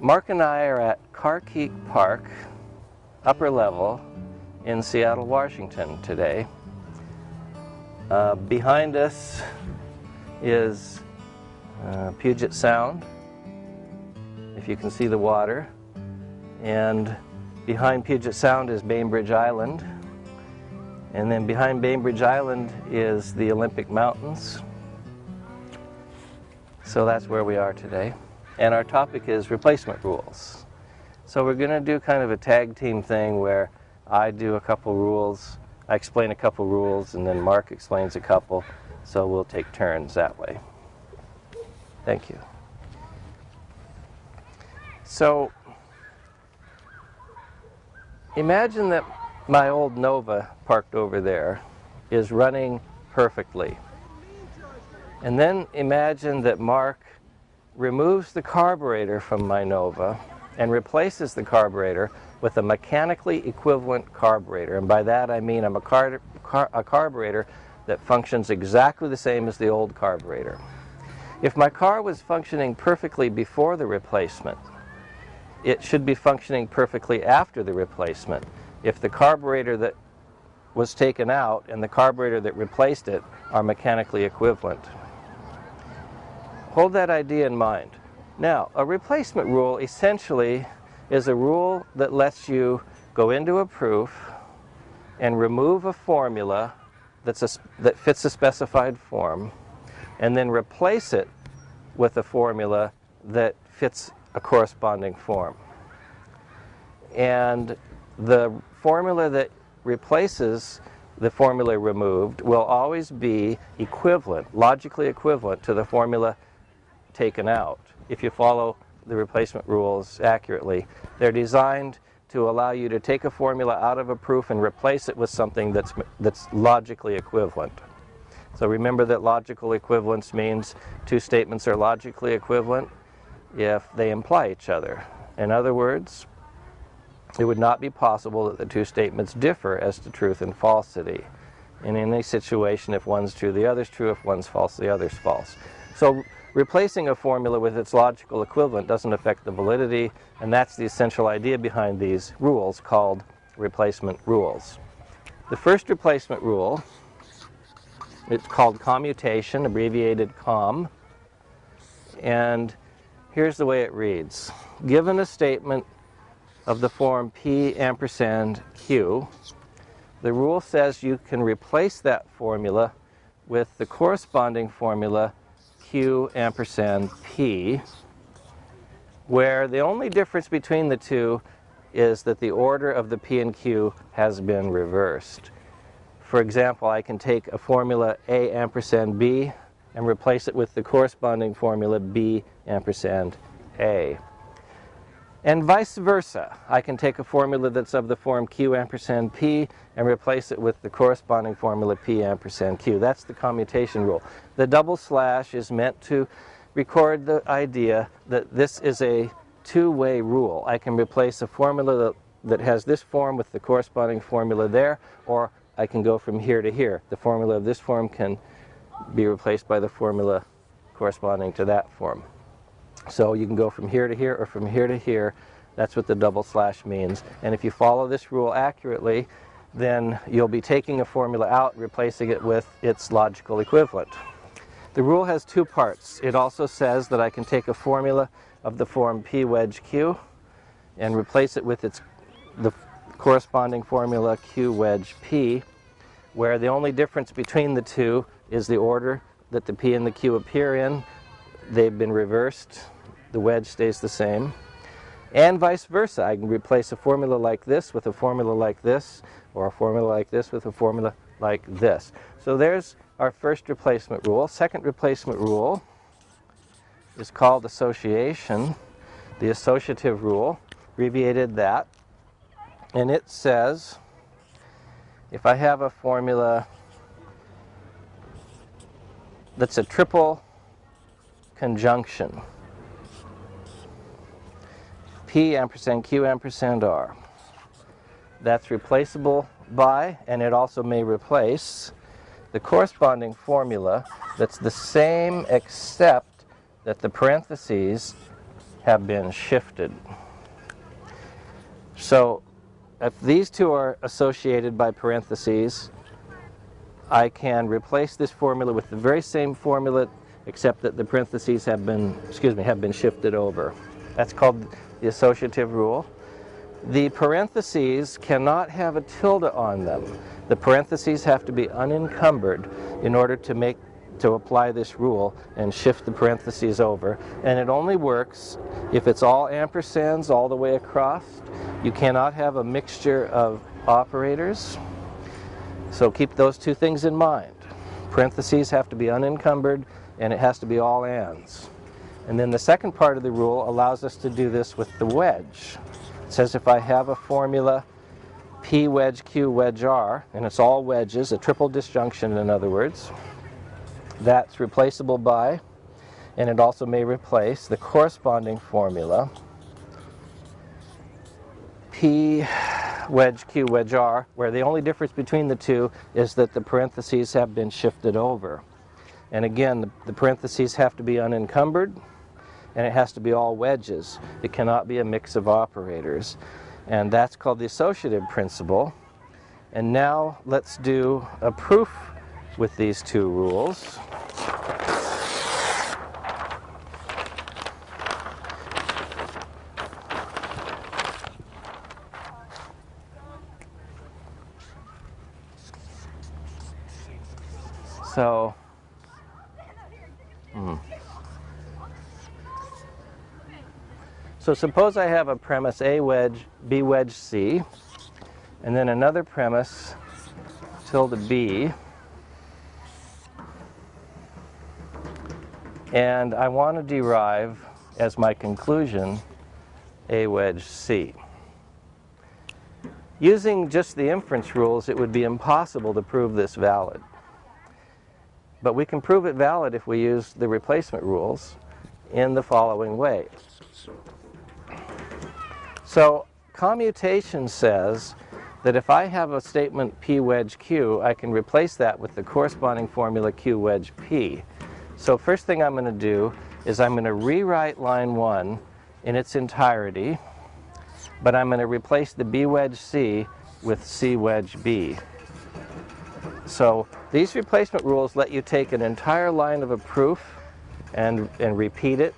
Mark and I are at Carkeek Park, upper level, in Seattle, Washington today. Uh, behind us is uh, Puget Sound, if you can see the water. And behind Puget Sound is Bainbridge Island. And then behind Bainbridge Island is the Olympic Mountains. So that's where we are today. And our topic is replacement rules. So we're going to do kind of a tag team thing where I do a couple rules, I explain a couple rules, and then Mark explains a couple. So we'll take turns that way. Thank you. So imagine that my old Nova parked over there is running perfectly. And then imagine that Mark removes the carburetor from my Nova and replaces the carburetor with a mechanically equivalent carburetor. And by that I mean a, car car a carburetor that functions exactly the same as the old carburetor. If my car was functioning perfectly before the replacement, it should be functioning perfectly after the replacement. If the carburetor that was taken out and the carburetor that replaced it are mechanically equivalent. Hold that idea in mind. Now, a replacement rule essentially is a rule that lets you go into a proof and remove a formula that's a, that fits a specified form and then replace it with a formula that fits a corresponding form. And the formula that replaces the formula removed will always be equivalent, logically equivalent to the formula taken out. If you follow the replacement rules accurately, they're designed to allow you to take a formula out of a proof and replace it with something that's, that's logically equivalent. So remember that logical equivalence means two statements are logically equivalent if they imply each other. In other words, it would not be possible that the two statements differ as to truth and falsity. In any situation, if one's true, the other's true. If one's false, the other's false. So replacing a formula with its logical equivalent doesn't affect the validity, and that's the essential idea behind these rules called replacement rules. The first replacement rule, it's called commutation, abbreviated COM, and here's the way it reads. Given a statement of the form P ampersand Q, the rule says you can replace that formula with the corresponding formula Q ampersand P, where the only difference between the two is that the order of the P and Q has been reversed. For example, I can take a formula A ampersand B and replace it with the corresponding formula B ampersand A. And vice versa. I can take a formula that's of the form Q ampersand P and replace it with the corresponding formula P ampersand Q. That's the commutation rule. The double slash is meant to record the idea that this is a two-way rule. I can replace a formula that, that has this form with the corresponding formula there, or I can go from here to here. The formula of this form can be replaced by the formula corresponding to that form. So you can go from here to here or from here to here. That's what the double slash means. And if you follow this rule accurately, then you'll be taking a formula out, replacing it with its logical equivalent. The rule has two parts. It also says that I can take a formula of the form P wedge Q and replace it with its the corresponding formula Q wedge P, where the only difference between the two is the order that the P and the Q appear in. They've been reversed the wedge stays the same. And vice versa, I can replace a formula like this with a formula like this, or a formula like this with a formula like this. So there's our first replacement rule. Second replacement rule is called association, the associative rule, abbreviated that. And it says, if I have a formula that's a triple conjunction, P ampersand Q ampersand R. That's replaceable by, and it also may replace, the corresponding formula that's the same except that the parentheses have been shifted. So if these two are associated by parentheses, I can replace this formula with the very same formula except that the parentheses have been, excuse me, have been shifted over. That's called the associative rule. The parentheses cannot have a tilde on them. The parentheses have to be unencumbered in order to make to apply this rule and shift the parentheses over. And it only works if it's all ampersands all the way across. You cannot have a mixture of operators. So keep those two things in mind. Parentheses have to be unencumbered and it has to be all ands. And then the second part of the rule allows us to do this with the wedge. It says if I have a formula P wedge Q wedge R, and it's all wedges, a triple disjunction in other words, that's replaceable by, and it also may replace the corresponding formula P wedge Q wedge R, where the only difference between the two is that the parentheses have been shifted over. And again, the, the parentheses have to be unencumbered, and it has to be all wedges. It cannot be a mix of operators. And that's called the associative principle. And now let's do a proof with these two rules. So, So suppose I have a premise A wedge, B wedge C, and then another premise tilde B, and I want to derive as my conclusion A wedge C. Using just the inference rules, it would be impossible to prove this valid. But we can prove it valid if we use the replacement rules in the following way. So commutation says that if I have a statement P wedge Q, I can replace that with the corresponding formula Q wedge P. So first thing I'm going to do is I'm going to rewrite line 1 in its entirety, but I'm going to replace the B wedge C with C wedge B. So these replacement rules let you take an entire line of a proof and, and repeat it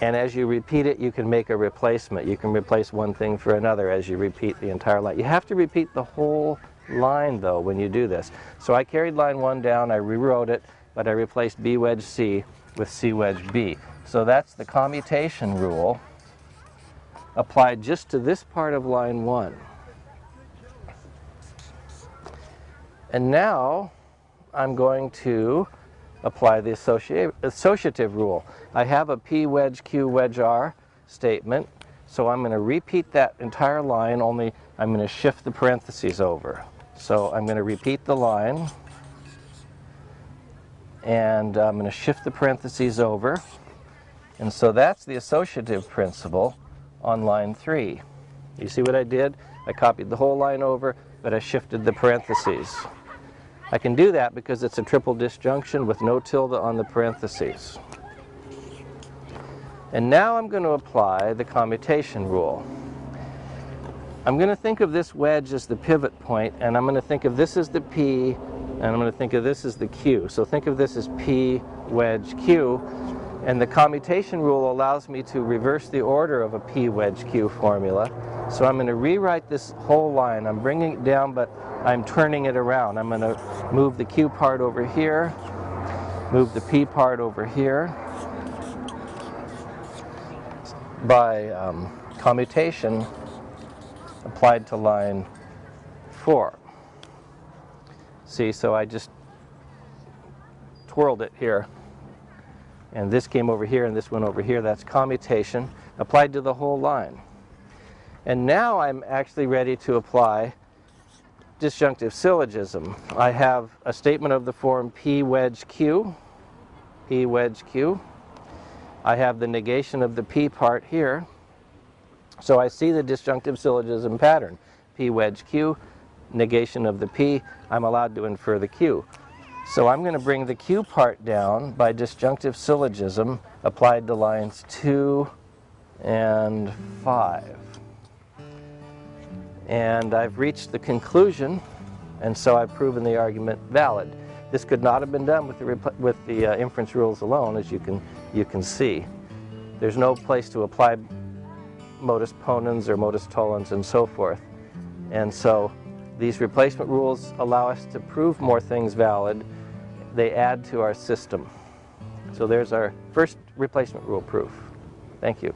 and as you repeat it, you can make a replacement. You can replace one thing for another as you repeat the entire line. You have to repeat the whole line, though, when you do this. So I carried line 1 down, I rewrote it, but I replaced B wedge C with C wedge B. So that's the commutation rule applied just to this part of line 1. And now I'm going to apply the associative rule. I have a P wedge Q wedge R statement, so I'm going to repeat that entire line, only I'm going to shift the parentheses over. So I'm going to repeat the line, and I'm going to shift the parentheses over. And so that's the associative principle on line 3. You see what I did? I copied the whole line over, but I shifted the parentheses. I can do that because it's a triple disjunction with no tilde on the parentheses. And now I'm going to apply the commutation rule. I'm going to think of this wedge as the pivot point, and I'm going to think of this as the P, and I'm going to think of this as the Q. So think of this as P wedge Q, and the commutation rule allows me to reverse the order of a P wedge Q formula. So I'm going to rewrite this whole line. I'm bringing it down, but I'm turning it around. I'm going to move the Q part over here, move the P part over here. By um, commutation applied to line 4. See, so I just twirled it here. And this came over here and this went over here. That's commutation applied to the whole line. And now I'm actually ready to apply disjunctive syllogism. I have a statement of the form P wedge Q, P wedge Q. I have the negation of the P part here. So I see the disjunctive syllogism pattern. P wedge Q, negation of the P, I'm allowed to infer the Q. So I'm going to bring the Q part down by disjunctive syllogism applied to lines 2 and 5. And I've reached the conclusion, and so I've proven the argument valid. This could not have been done with the, with the uh, inference rules alone, as you can, you can see. There's no place to apply modus ponens or modus tollens and so forth. And so these replacement rules allow us to prove more things valid. They add to our system. So there's our first replacement rule proof. Thank you.